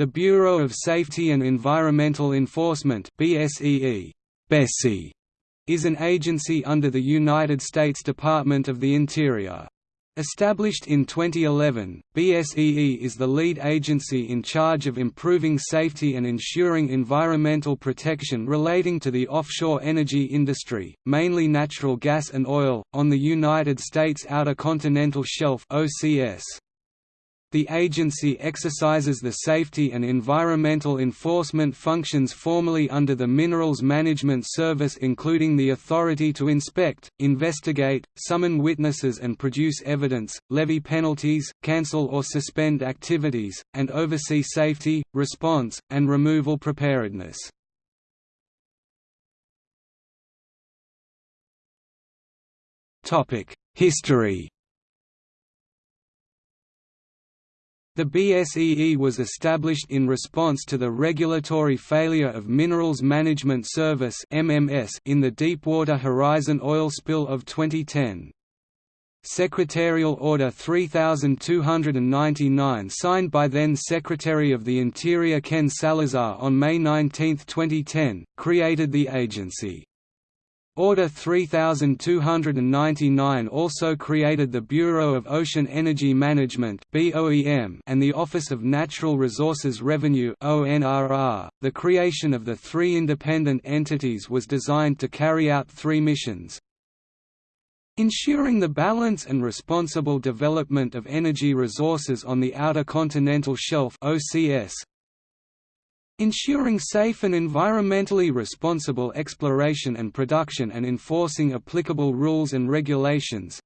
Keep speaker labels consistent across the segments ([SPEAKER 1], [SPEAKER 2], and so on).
[SPEAKER 1] The Bureau of Safety and Environmental Enforcement BSEE, BSEE is an agency under the United States Department of the Interior. Established in 2011, BSEE is the lead agency in charge of improving safety and ensuring environmental protection relating to the offshore energy industry, mainly natural gas and oil, on the United States Outer Continental Shelf OCS. The agency exercises the safety and environmental enforcement functions formerly under the Minerals Management Service including the authority to inspect, investigate, summon witnesses and produce evidence, levy penalties, cancel or suspend activities, and oversee safety, response, and removal preparedness. History The BSEE was established in response to the regulatory failure of Minerals Management Service in the Deepwater Horizon oil spill of 2010. Secretarial Order 3299 signed by then Secretary of the Interior Ken Salazar on May 19, 2010, created the agency. Order 3299 also created the Bureau of Ocean Energy Management and the Office of Natural Resources Revenue .The creation of the three independent entities was designed to carry out three missions. Ensuring the balance and responsible development of energy resources on the Outer Continental Shelf OCS, Ensuring safe and environmentally responsible exploration and production and enforcing applicable rules and regulations.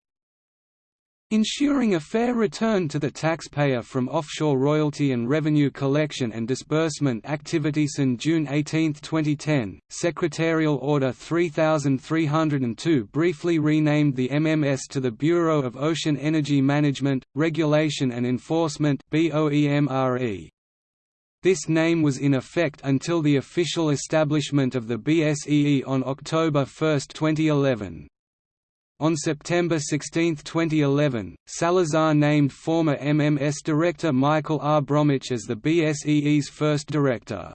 [SPEAKER 1] Ensuring a fair return to the taxpayer from offshore royalty and revenue collection and disbursement activities. In June 18, 2010, Secretarial Order 3302 briefly renamed the MMS to the Bureau of Ocean Energy Management, Regulation and Enforcement BOEMRE. This name was in effect until the official establishment of the BSEE on October 1, 2011. On September 16, 2011, Salazar named former MMS director Michael R. Bromwich as the BSEE's first director.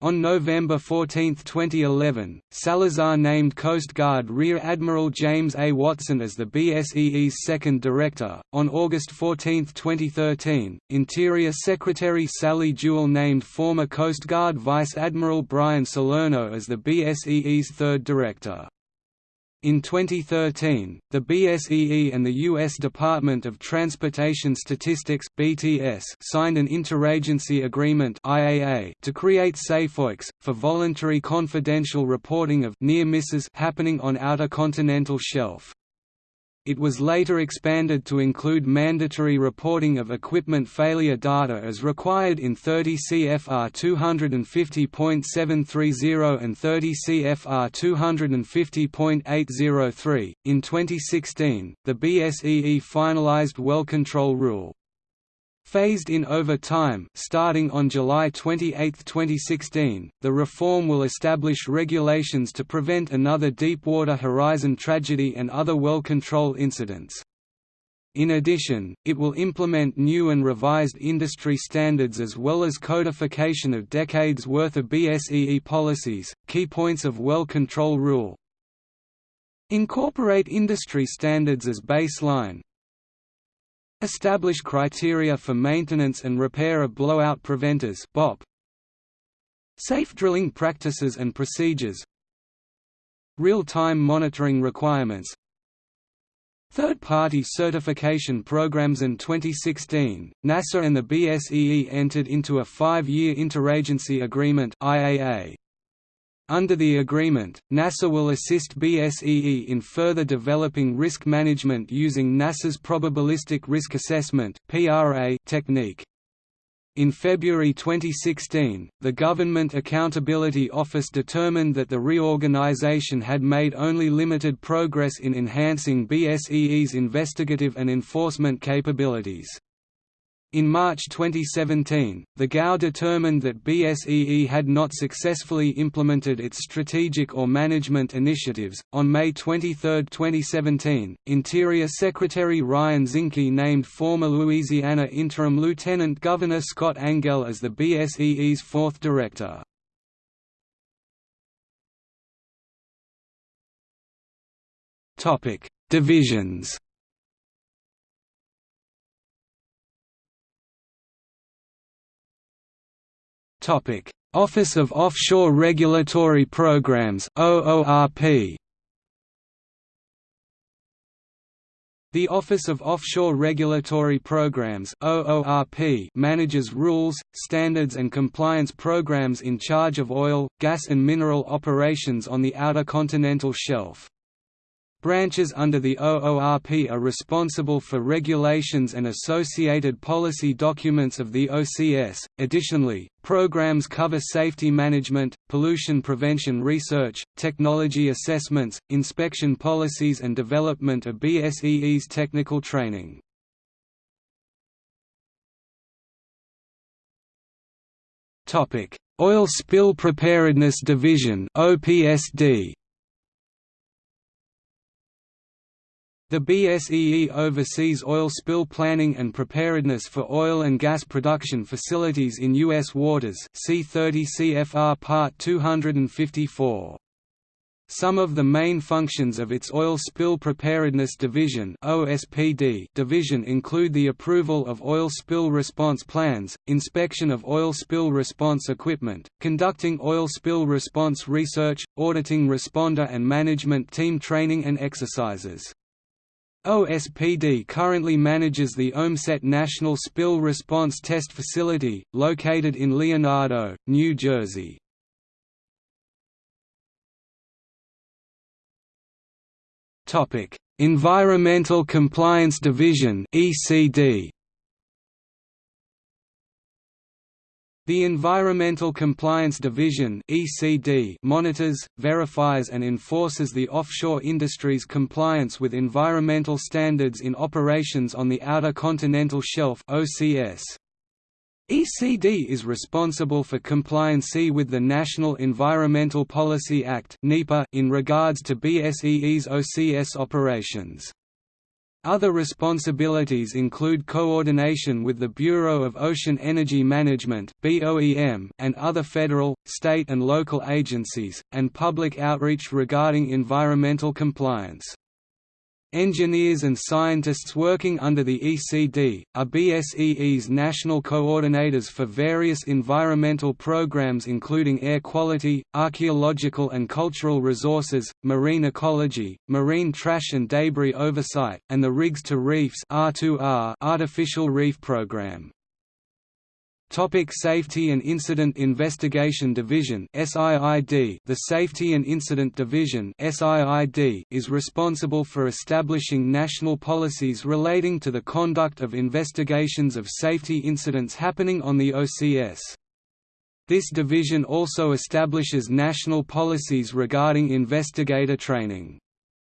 [SPEAKER 1] On November 14, 2011, Salazar named Coast Guard Rear Admiral James A. Watson as the BSEE's second director. On August 14, 2013, Interior Secretary Sally Jewell named former Coast Guard Vice Admiral Brian Salerno as the BSEE's third director. In 2013, the BSEE and the U.S. Department of Transportation Statistics (BTS) signed an interagency agreement (IAA) to create SafeOCS for voluntary confidential reporting of near misses happening on outer continental shelf. It was later expanded to include mandatory reporting of equipment failure data as required in 30 CFR 250.730 and 30 CFR 250.803. In 2016, the BSEE finalized well control rule Phased in over time starting on July 28, 2016, the reform will establish regulations to prevent another Deepwater Horizon tragedy and other well control incidents. In addition, it will implement new and revised industry standards as well as codification of decades worth of BSEE policies, key points of well control rule. Incorporate industry standards as baseline, Establish criteria for maintenance and repair of blowout preventers BOP. Safe drilling practices and procedures Real-time monitoring requirements Third-party certification programs In 2016, NASA and the BSEE entered into a five-year interagency agreement IAA. Under the agreement, NASA will assist BSEE in further developing risk management using NASA's Probabilistic Risk Assessment technique. In February 2016, the Government Accountability Office determined that the reorganization had made only limited progress in enhancing BSEE's investigative and enforcement capabilities. In March 2017, the GAO determined that BSEE had not successfully implemented its strategic or management initiatives. On May 23, 2017, Interior Secretary Ryan Zinke named former Louisiana Interim Lieutenant Governor Scott Angelle as the BSEE's fourth director. Topic: Divisions. Topic: Office of Offshore Regulatory Programs (OORP). The Office of Offshore Regulatory Programs (OORP) manages rules, standards and compliance programs in charge of oil, gas and mineral operations on the outer continental shelf. Branches under the OORP are responsible for regulations and associated policy documents of the OCS. Additionally, programs cover safety management, pollution prevention research, technology assessments, inspection policies, and development of BSEE's technical training. Topic: Oil Spill Preparedness Division (OPSD). The BSEE oversees oil spill planning and preparedness for oil and gas production facilities in U.S. waters see 30 CFR Part 254. Some of the main functions of its Oil Spill Preparedness Division (OSPD) division include the approval of oil spill response plans, inspection of oil spill response equipment, conducting oil spill response research, auditing responder and management team training and exercises. OSPD currently manages the Ohmsett National Spill Response Test Facility, located in Leonardo, New Jersey. Environmental Compliance Division ECD The Environmental Compliance Division (ECD) monitors, verifies and enforces the offshore industry's compliance with environmental standards in operations on the Outer Continental Shelf (OCS). ECD is responsible for compliancy with the National Environmental Policy Act in regards to BSEE's OCS operations. Other responsibilities include coordination with the Bureau of Ocean Energy Management and other federal, state and local agencies, and public outreach regarding environmental compliance. Engineers and scientists working under the ECD, are BSEE's national coordinators for various environmental programs including air quality, archaeological and cultural resources, marine ecology, marine trash and debris oversight, and the Rigs to Reefs artificial reef program. Topic Safety and Incident Investigation Division SIID The Safety and Incident Division SIID is responsible for establishing national policies relating to the conduct of investigations of safety incidents happening on the OCS. This division also establishes national policies regarding investigator training.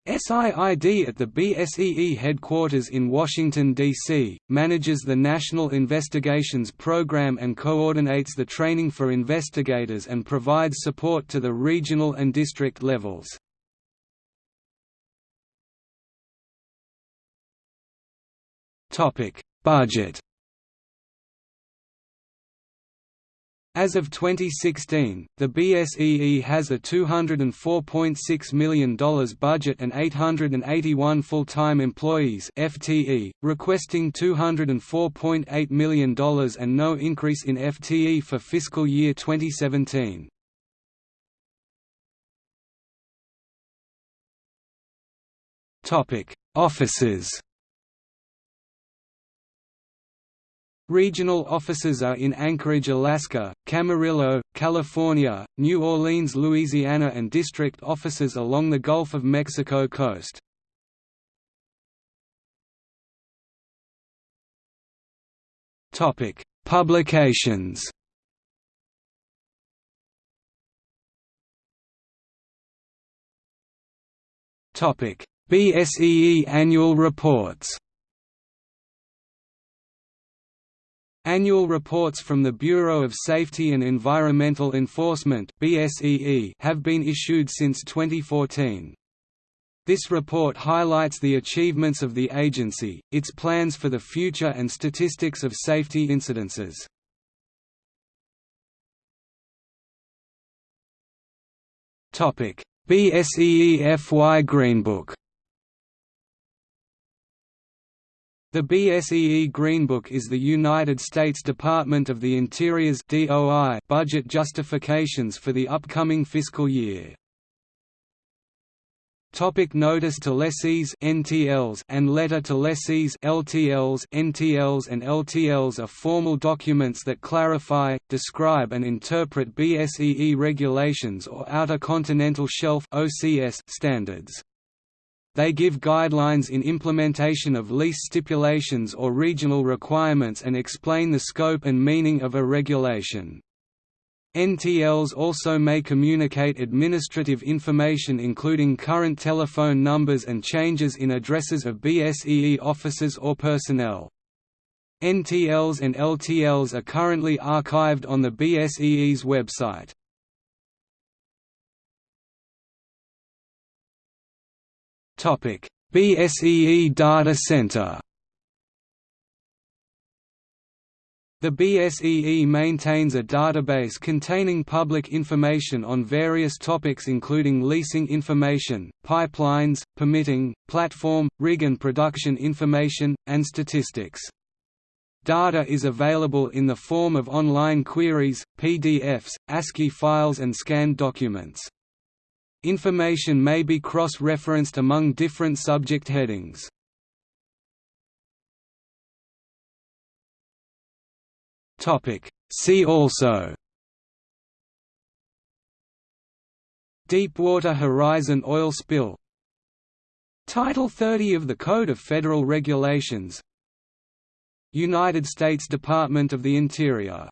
[SPEAKER 1] SIID at the BSEE headquarters in Washington, D.C., manages the National Investigations Program and coordinates the training for investigators and provides support to the regional and district levels. Budget As of 2016, the BSEE has a $204.6 million budget and 881 full-time employees FTE, requesting $204.8 million and no increase in FTE for fiscal year 2017. Offices Regional offices are in Anchorage, Alaska, Camarillo, California, New Orleans, Louisiana and district offices along the Gulf of Mexico coast. Publications BSEE annual reports Annual reports from the Bureau of Safety and Environmental Enforcement have been issued since 2014. This report highlights the achievements of the agency, its plans for the future and statistics of safety incidences. BSEE FY Greenbook The BSEE Greenbook is the United States Department of the Interior's DOI budget justifications for the upcoming fiscal year. Topic notice to lessees NTLs and letter to lessees LTLs NTLs and LTLs are formal documents that clarify, describe and interpret BSEE regulations or Outer Continental Shelf OCS standards. They give guidelines in implementation of lease stipulations or regional requirements and explain the scope and meaning of a regulation. NTLs also may communicate administrative information including current telephone numbers and changes in addresses of BSEE officers or personnel. NTLs and LTLs are currently archived on the BSEE's website. BSEE Data Center. The BSEE maintains a database containing public information on various topics including leasing information, pipelines, permitting, platform, rig and production information, and statistics. Data is available in the form of online queries, PDFs, ASCII files and scanned documents. Information may be cross-referenced among different subject headings. See also. Deepwater Horizon oil spill. Title 30 of the Code of Federal Regulations. United States Department of the Interior